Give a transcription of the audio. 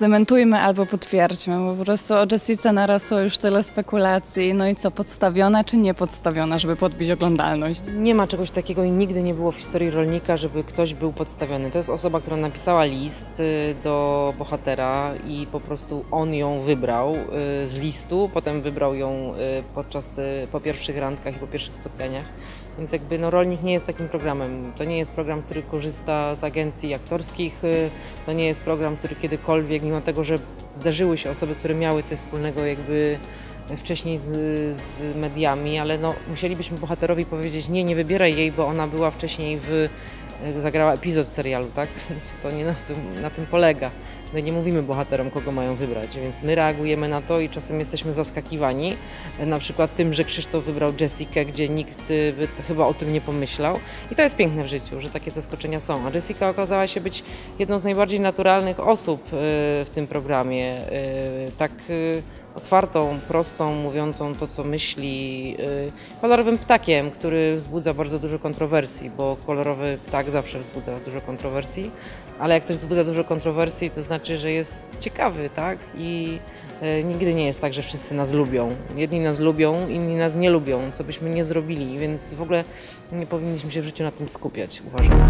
zdementujmy albo potwierdźmy, bo po prostu o Jessice narosło już tyle spekulacji. No i co, podstawiona czy niepodstawiona, żeby podbić oglądalność? Nie ma czegoś takiego i nigdy nie było w historii rolnika, żeby ktoś był podstawiony. To jest osoba, która napisała list y, do bohatera i po prostu on ją wybrał y, z listu, potem wybrał ją y, podczas po pierwszych randkach i po pierwszych spotkaniach. Więc jakby no, rolnik nie jest takim programem. To nie jest program, który korzysta z agencji aktorskich. To nie jest program, który kiedykolwiek, mimo tego, że zdarzyły się osoby, które miały coś wspólnego jakby wcześniej z, z mediami, ale no, musielibyśmy bohaterowi powiedzieć, nie, nie wybieraj jej, bo ona była wcześniej w, zagrała epizod serialu, tak? To nie na tym, na tym polega. My nie mówimy bohaterom, kogo mają wybrać, więc my reagujemy na to i czasem jesteśmy zaskakiwani, na przykład tym, że Krzysztof wybrał Jessikę, gdzie nikt y, by chyba o tym nie pomyślał. I to jest piękne w życiu, że takie zaskoczenia są. A Jessica okazała się być jedną z najbardziej naturalnych osób y, w tym programie. Y, Tak otwartą, prostą, mówiącą to, co myśli, y, kolorowym ptakiem, który wzbudza bardzo dużo kontrowersji, bo kolorowy ptak zawsze wzbudza dużo kontrowersji, ale jak ktoś wzbudza dużo kontrowersji, to znaczy, że jest ciekawy, tak? I y, nigdy nie jest tak, że wszyscy nas lubią. Jedni nas lubią, inni nas nie lubią, co byśmy nie zrobili, więc w ogóle nie powinniśmy się w życiu na tym skupiać, uważam.